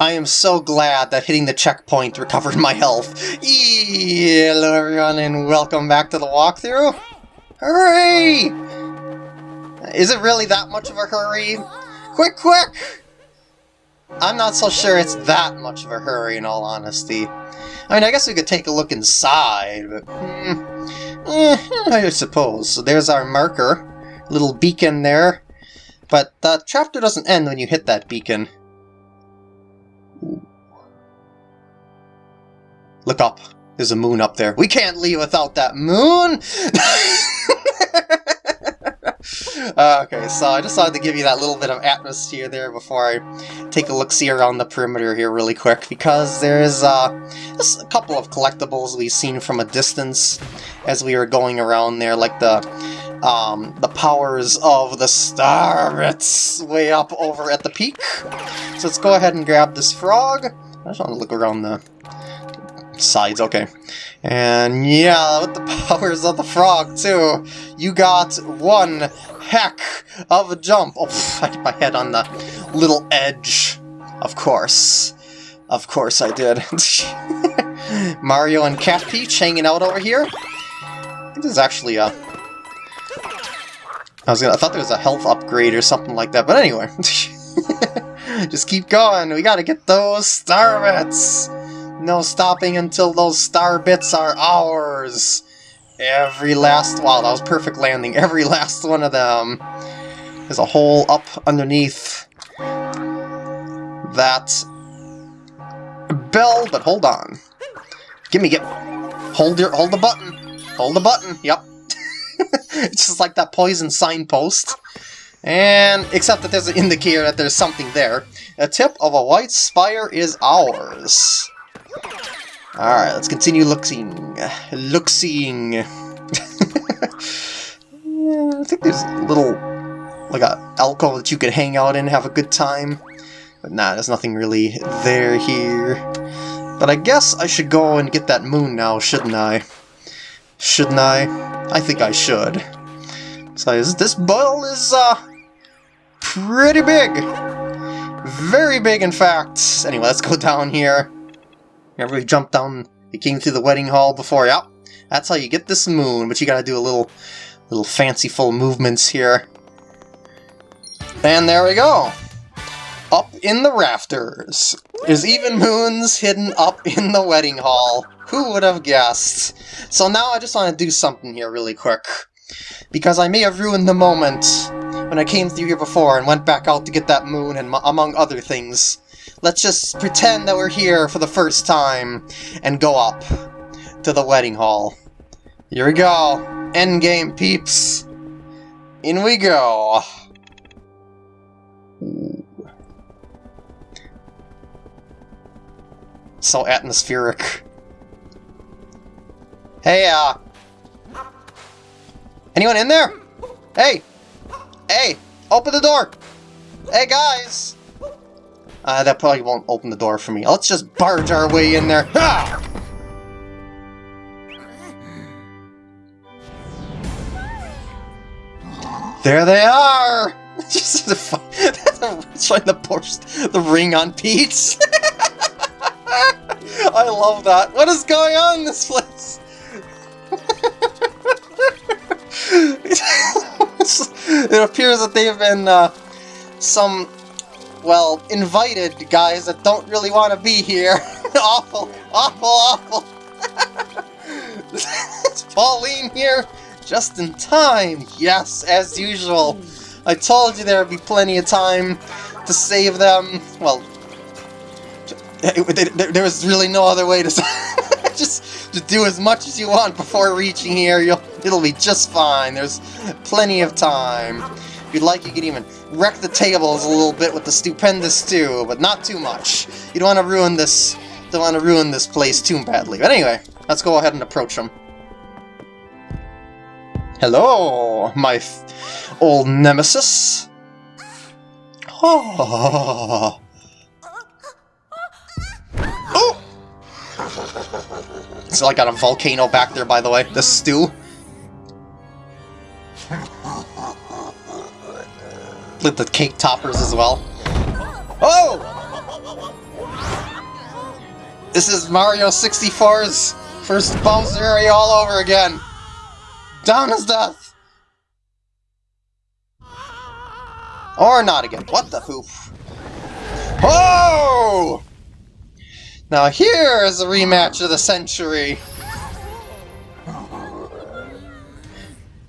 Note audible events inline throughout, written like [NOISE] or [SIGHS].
I am so glad that hitting the checkpoint recovered my health. Hello everyone and welcome back to the walkthrough. Hurry! Is it really that much of a hurry? Quick, quick! I'm not so sure it's that much of a hurry in all honesty. I mean, I guess we could take a look inside, but... Hmm, eh, I suppose. So there's our marker. Little beacon there. But the chapter doesn't end when you hit that beacon. Look up. There's a moon up there. We can't leave without that moon! [LAUGHS] uh, okay, so I just wanted to give you that little bit of atmosphere there before I take a look-see around the perimeter here really quick, because there's uh, just a couple of collectibles we've seen from a distance as we were going around there, like the um, the powers of the star It's way up over at the peak. So let's go ahead and grab this frog. I just want to look around the sides, okay. And yeah, with the [LAUGHS] powers of the frog too, you got one heck of a jump. Oh, I hit my head on the little edge. Of course. Of course I did. [LAUGHS] Mario and Cat Peach hanging out over here. This is actually a... I was gonna, I thought there was a health upgrade or something like that, but anyway. [LAUGHS] Just keep going, we gotta get those star bits! No stopping until those star bits are ours! Every last... Wow, that was perfect landing. [LAUGHS] Every last one of them. There's a hole up underneath that bell, but hold on. Gimme, get... Hold your... Hold the button. Hold the button. Yep. [LAUGHS] it's just like that poison signpost. And, except that there's an indicator that there's something there. A tip of a white spire is ours. Alright, let's continue looking. Look-seeing. [LAUGHS] yeah, I think there's a little, like a alcove that you could hang out in have a good time. But nah, there's nothing really there here. But I guess I should go and get that moon now, shouldn't I? Shouldn't I? I think I should. So this ball is, uh, pretty big. Very big, in fact. Anyway, let's go down here. Remember we jumped down, we came through the wedding hall before, yep. That's how you get this moon, but you gotta do a little, little fanciful movements here. And there we go! Up in the rafters. There's even moons hidden up in the wedding hall. Who would have guessed? So now I just want to do something here really quick. Because I may have ruined the moment when I came through here before and went back out to get that moon and among other things. Let's just pretend that we're here for the first time and go up to the wedding hall. Here we go. Endgame peeps. In we go. So atmospheric. Hey, uh... Anyone in there? Hey! Hey! Open the door! Hey, guys! Uh, that probably won't open the door for me. Let's just barge our way in there. Ha! There they are! [LAUGHS] Just trying to push the ring on Peach. [LAUGHS] I love that. What is going on in this place? [LAUGHS] it appears that they've been uh, some well, invited guys that don't really want to be here. [LAUGHS] awful, awful, awful. [LAUGHS] it's Pauline here, just in time. Yes, as usual. I told you there would be plenty of time to save them. Well, there was really no other way to [LAUGHS] just to do as much as you want before reaching here. You'll, it'll be just fine. There's plenty of time. You'd like, you can even wreck the tables a little bit with the stupendous stew, but not too much. You don't want to ruin this. Don't want to ruin this place too badly. But anyway, let's go ahead and approach them. Hello, my old nemesis. Oh. oh. It's like got a volcano back there, by the way. The stew. With the cake toppers as well. Oh! This is Mario 64's first Bowser all over again. Down his death. Or not again. What the hoop? Oh! Now here is a rematch of the century.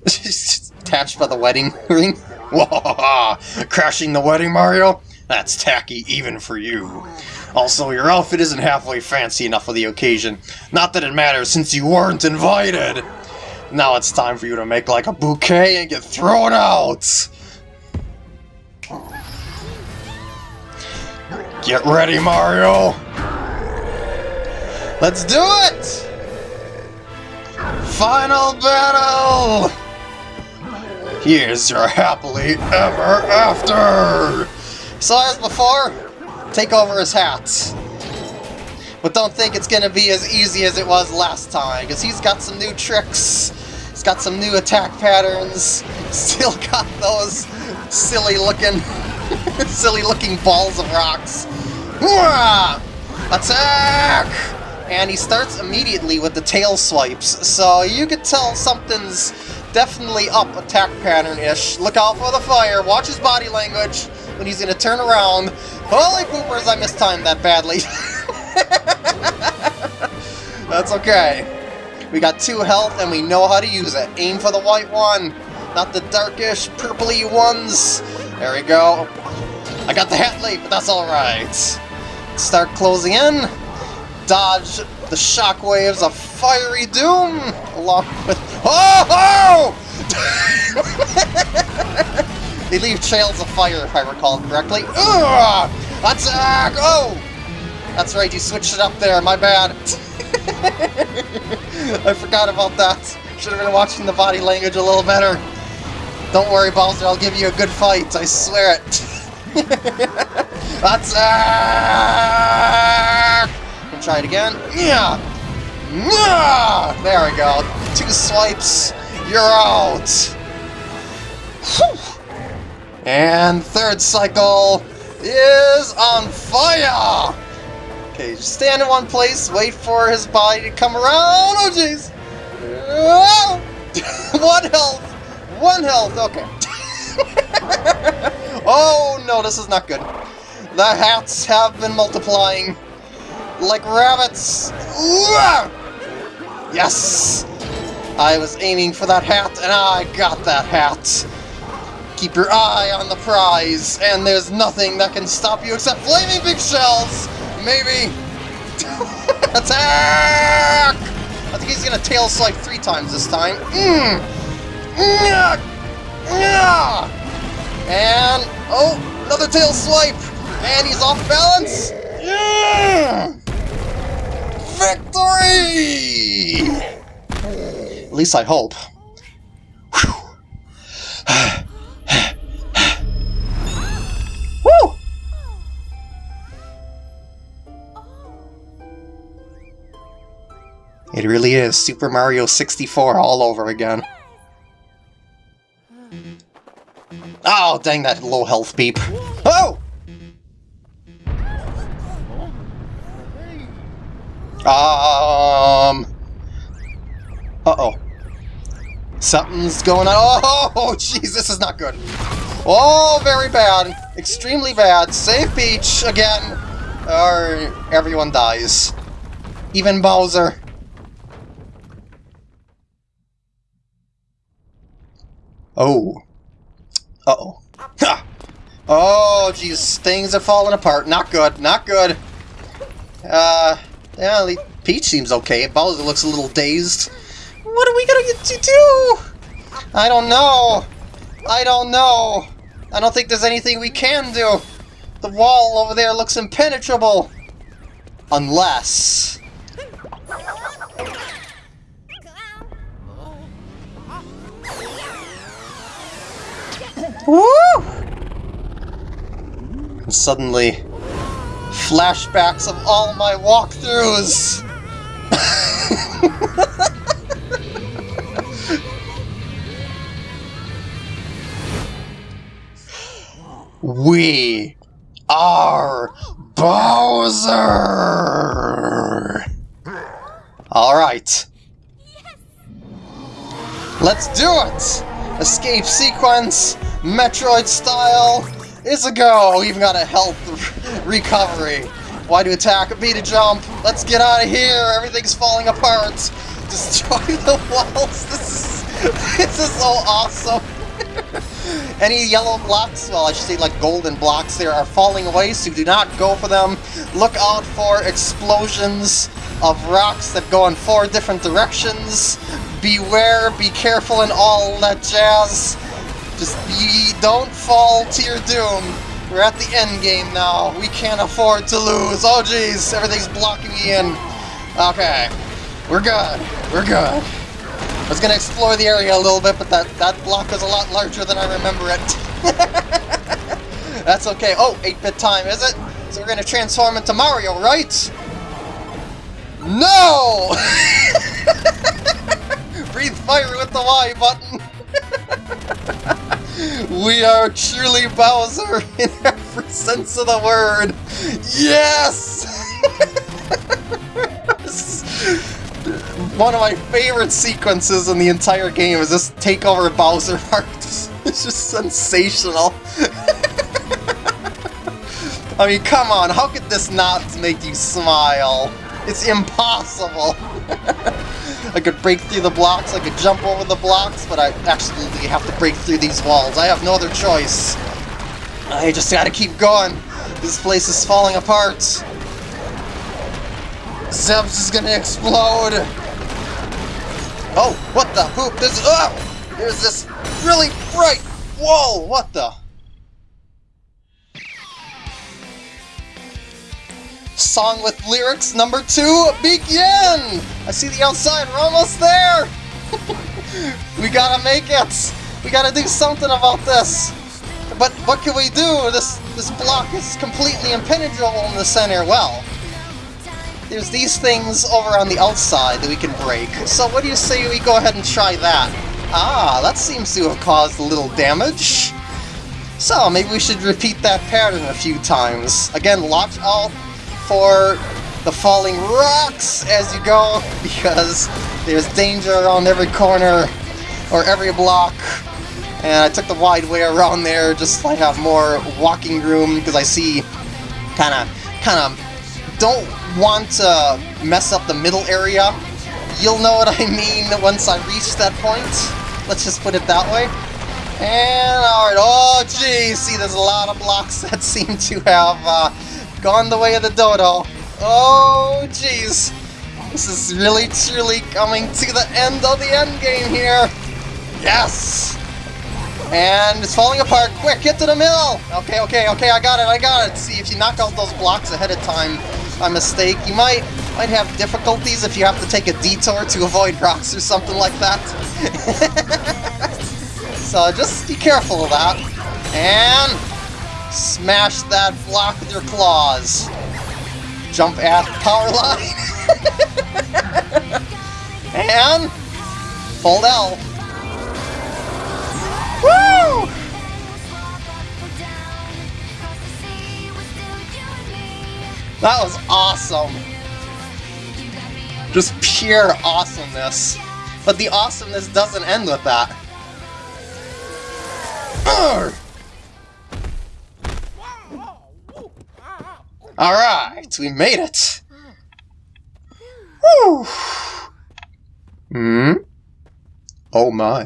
[LAUGHS] Attached by the wedding [LAUGHS] ring. [LAUGHS] Crashing the wedding, Mario? That's tacky even for you. Also, your outfit isn't halfway fancy enough for the occasion. Not that it matters since you weren't invited. Now it's time for you to make like a bouquet and get thrown out. Get ready, Mario! Let's do it! Final battle! Here's your happily ever after! So as before, take over his hat. But don't think it's gonna be as easy as it was last time, because he's got some new tricks. He's got some new attack patterns. Still got those silly looking [LAUGHS] silly looking balls of rocks. Attack! And he starts immediately with the tail swipes, so you could tell something's definitely up attack pattern-ish. Look out for the fire, watch his body language when he's gonna turn around. Holy poopers, I mistimed that badly. [LAUGHS] That's okay. We got two health and we know how to use it. Aim for the white one, not the darkish purpley ones. There we go. I got the hat late, but that's alright. Start closing in. Dodge the shockwaves of Fiery Doom, along with... Oh! [LAUGHS] they leave trails of fire, if I recall correctly. Ugh! Attack! Uh, oh! That's right, you switched it up there, my bad. [LAUGHS] I forgot about that. Should have been watching the body language a little better. Don't worry, Bowser, I'll give you a good fight, I swear it. [LAUGHS] Attack! We'll uh, try it again. Yeah! Yeah! There we go. Two swipes, you're out! Whew. And third cycle is on fire! Okay, just stand in one place, wait for his body to come around. Oh, jeez! [LAUGHS] one health! One health, okay. [LAUGHS] oh no, this is not good. The hats have been multiplying like rabbits. Yes! I was aiming for that hat, and I got that hat. Keep your eye on the prize, and there's nothing that can stop you except flaming big shells! Maybe! [LAUGHS] Attack! I think he's gonna tail swipe three times this time. Mm. And, oh, another tail swipe! And he's off balance! Yeah! Victory! At least I hope. Woo! [SIGHS] [SIGHS] [SIGHS] It really is Super Mario 64 all over again. Oh, dang that low health beep. Oh! Um... Uh-oh. Something's going on. Oh, [LAUGHS] jeez, this is not good. Oh, very bad. Extremely bad. Save Peach again, or everyone dies. Even Bowser. Oh. Uh-oh. Ha! Oh, jeez, things are falling apart. Not good, not good. Uh, yeah, Peach seems okay. Bowser looks a little dazed. What are we gonna get to do? I don't know. I don't know. I don't think there's anything we can do. The wall over there looks impenetrable. Unless... Woo! And suddenly, flashbacks of all my walkthroughs! [LAUGHS] we are Bowser! Alright. Let's do it! Escape sequence, Metroid style, is a go! We even got a health [LAUGHS] recovery. Y to attack? B to jump. Let's get out of here! Everything's falling apart! [LAUGHS] Destroy the walls! This is, [LAUGHS] this is so awesome! Any yellow blocks, well I should say like golden blocks there, are falling away, so do not go for them. Look out for explosions of rocks that go in four different directions. Beware, be careful and all that jazz. Just be, don't fall to your doom. We're at the end game now. We can't afford to lose. Oh jeez, everything's blocking me in. Okay, we're good. We're good. I was gonna explore the area a little bit, but that, that block was a lot larger than I remember it. [LAUGHS] That's okay. Oh, 8-bit time, is it? So we're gonna transform into Mario, right? No! [LAUGHS] Breathe fire with the Y button! [LAUGHS] we are truly Bowser in every sense of the word! Yes! One of my favorite sequences in the entire game is this takeover Bowser arc. [LAUGHS] It's just sensational. [LAUGHS] I mean, come on, how could this not make you smile? It's impossible! [LAUGHS] I could break through the blocks, I could jump over the blocks, but I absolutely have to break through these walls. I have no other choice. I just gotta keep going. This place is falling apart. Zeb's is gonna explode! Oh, what the hoop? There's, oh! There's this really bright... Whoa, what the... Song with lyrics number two, begin! I see the outside, we're almost there! [LAUGHS] we gotta make it! We gotta do something about this! But what can we do? This this block is completely impenetrable in the center. Well, there's these things over on the outside that we can break. So what do you say we go ahead and try that? Ah, that seems to have caused a little damage. So maybe we should repeat that pattern a few times. Again, watch out for the falling rocks as you go, [LAUGHS] because there's danger around every corner or every block. And I took the wide way around there just so I have more walking room, because I see kind of, kind of don't want to mess up the middle area. You'll know what I [LAUGHS] mean once I reach that point. Let's just put it that way. And alright, oh geez, see there's a lot of blocks [LAUGHS] that seem to have uh, gone the way of the dodo. Oh, geez, This is really truly coming to the end of the end game here. Yes! And it's falling apart. Quick, get to the middle! Okay, okay, okay, I got it, I got it. See, if you knock out those blocks ahead of time by mistake, you might might have difficulties if you have to take a detour to avoid rocks or something like that. [LAUGHS] so just be careful of that. And Smash that block with your claws. Jump at power line. [LAUGHS] and hold L. Woo! That was awesome. Just pure awesomeness. But the awesomeness doesn't end with that. Alright, we made it! Hmm? Oh my.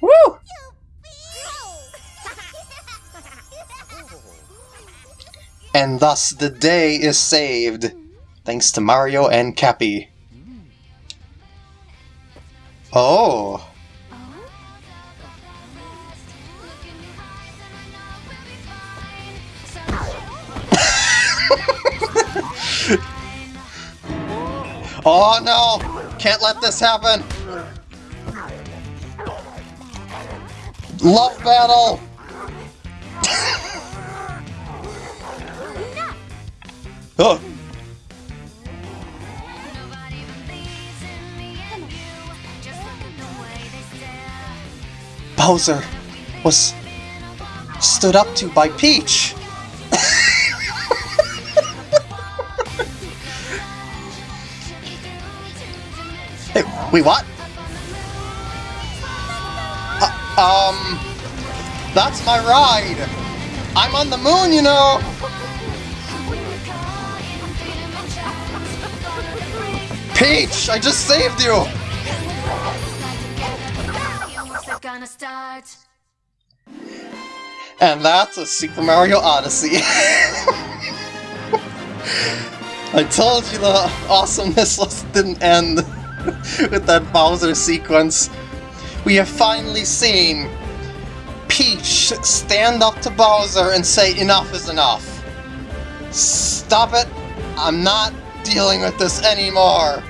Woo! And thus the day is saved, thanks to Mario and Cappy. Oh! [LAUGHS] oh no! Can't let this happen! Love battle! [LAUGHS] Oh. Bowser was stood up to by Peach. [LAUGHS] hey, we what? Uh, um, that's my ride. I'm on the moon, you know. Peach! I just saved you! And that's a Super Mario Odyssey. [LAUGHS] I told you the awesomeness [LAUGHS] didn't end [LAUGHS] with that Bowser sequence. We have finally seen Peach stand up to Bowser and say enough is enough. Stop it. I'm not dealing with this anymore.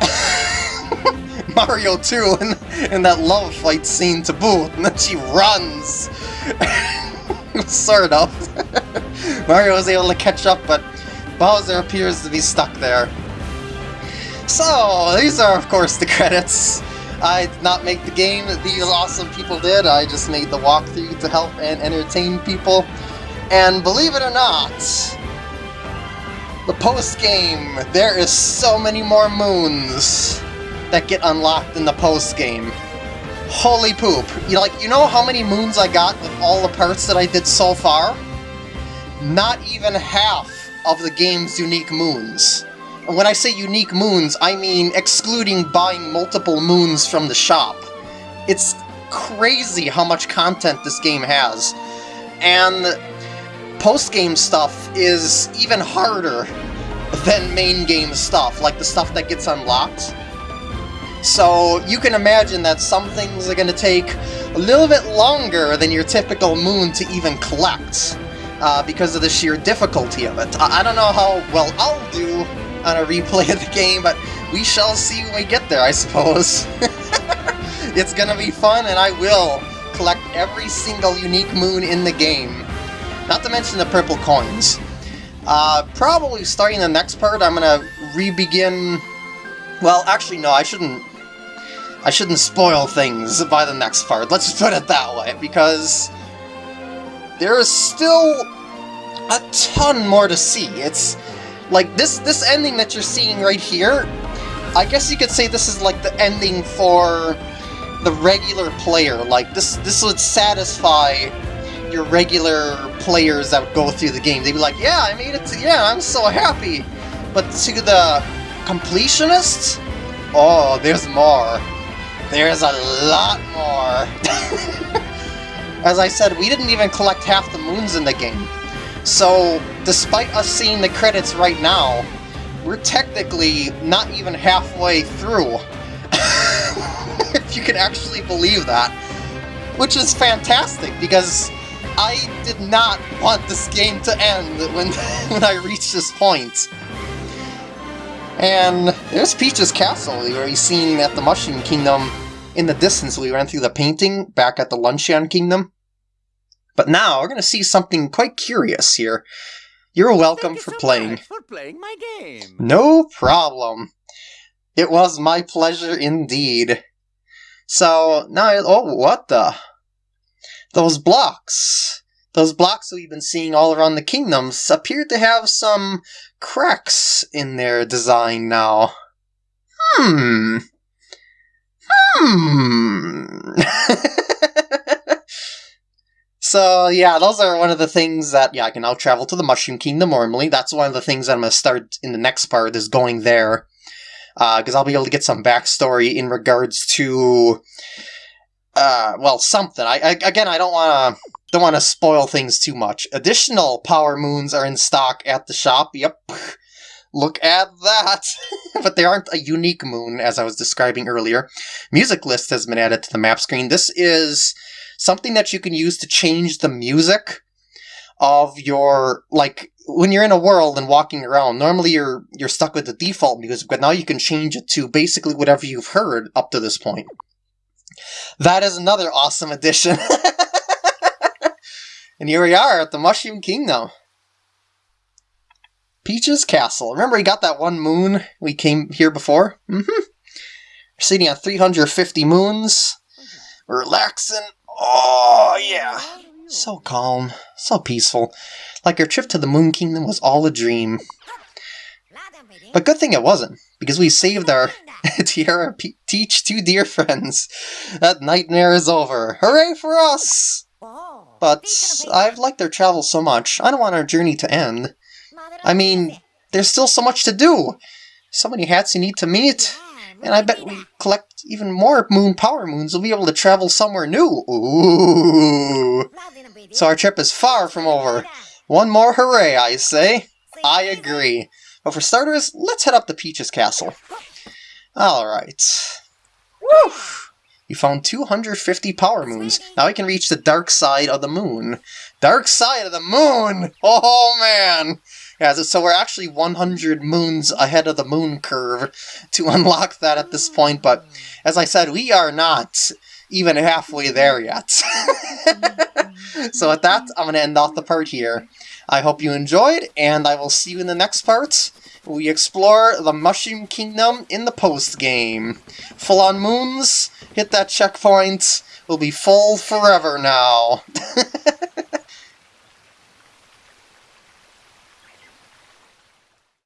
[LAUGHS] Mario 2 in, in that love fight scene to boot, and then she runs. [LAUGHS] sort of. [LAUGHS] Mario was able to catch up, but Bowser appears to be stuck there. So, these are of course the credits. I did not make the game, these awesome people did, I just made the walkthrough to help and entertain people. And believe it or not, the post-game, there is so many more moons that get unlocked in the post-game. Holy poop. You like you know how many moons I got with all the parts that I did so far? Not even half of the game's unique moons. And when I say unique moons, I mean excluding buying multiple moons from the shop. It's crazy how much content this game has. And post-game stuff is even harder than main game stuff, like the stuff that gets unlocked. So you can imagine that some things are going to take a little bit longer than your typical moon to even collect, uh, because of the sheer difficulty of it. I, I don't know how well I'll do on a replay of the game, but we shall see when we get there, I suppose. [LAUGHS] it's gonna be fun, and I will collect every single unique moon in the game. Not to mention the purple coins. Uh, probably starting the next part, I'm gonna re-begin... Well, actually, no, I shouldn't I shouldn't spoil things by the next part, let's put it that way, because there is still a ton more to see. It's like this this ending that you're seeing right here, I guess you could say this is like the ending for the regular player. Like this this would satisfy your regular players that go through the game. They'd be like, yeah, I made it to yeah, I'm so happy. But to the completionists, oh, there's more. There's a lot more. [LAUGHS] As I said, we didn't even collect half the moons in the game. So, despite us seeing the credits right now, we're technically not even halfway through. [LAUGHS] if you can actually believe that. Which is fantastic, because I did not want this game to end when, [LAUGHS] when I reached this point. And there's Peach's castle, where he's seen at the Mushroom Kingdom in the distance we ran through the painting back at the Luncheon Kingdom. But now we're going to see something quite curious here. You're welcome Thank for you so playing. for playing my game. No problem. It was my pleasure indeed. So, now, oh, what the? Those blocks. Those blocks that we've been seeing all around the kingdoms appear to have some cracks in their design now. Hmm. Hmm. [LAUGHS] so yeah, those are one of the things that yeah I can now travel to the Mushroom Kingdom normally. That's one of the things that I'm gonna start in the next part is going there because uh, I'll be able to get some backstory in regards to uh, well something. I, I again I don't want to don't want to spoil things too much. Additional power moons are in stock at the shop. Yep. Look at that! [LAUGHS] but they aren't a unique moon, as I was describing earlier. Music list has been added to the map screen. This is something that you can use to change the music of your like when you're in a world and walking around normally you're you're stuck with the default music but now you can change it to basically whatever you've heard up to this point that is another awesome addition [LAUGHS] and here we are at the mushroom kingdom Peach's Castle. Remember, we got that one moon we came here before? Mm-hmm. We're sitting on 350 moons. We're relaxing. Oh, yeah. So calm. So peaceful. Like our trip to the Moon Kingdom was all a dream. But good thing it wasn't. Because we saved our [LAUGHS] Tiara P Teach two dear friends. That nightmare is over. Hooray for us! But I've liked our travel so much, I don't want our journey to end. I mean, there's still so much to do. So many hats you need to meet. And I bet we collect even more moon power moons, we'll be able to travel somewhere new. Ooh. So our trip is far from over. One more hooray, I say. I agree. But for starters, let's head up to Peach's castle. Alright. Woo! You found 250 power moons. Now we can reach the dark side of the moon. Dark side of the moon! Oh man! Yeah, so we're actually 100 moons ahead of the moon curve to [LAUGHS] unlock that at this point, but as I said, we are not even halfway there yet. [LAUGHS] so with that, I'm going to end off the part here. I hope you enjoyed, and I will see you in the next part. We explore the Mushroom Kingdom in the post-game. Full on moons, hit that checkpoint, we'll be full forever now. [LAUGHS]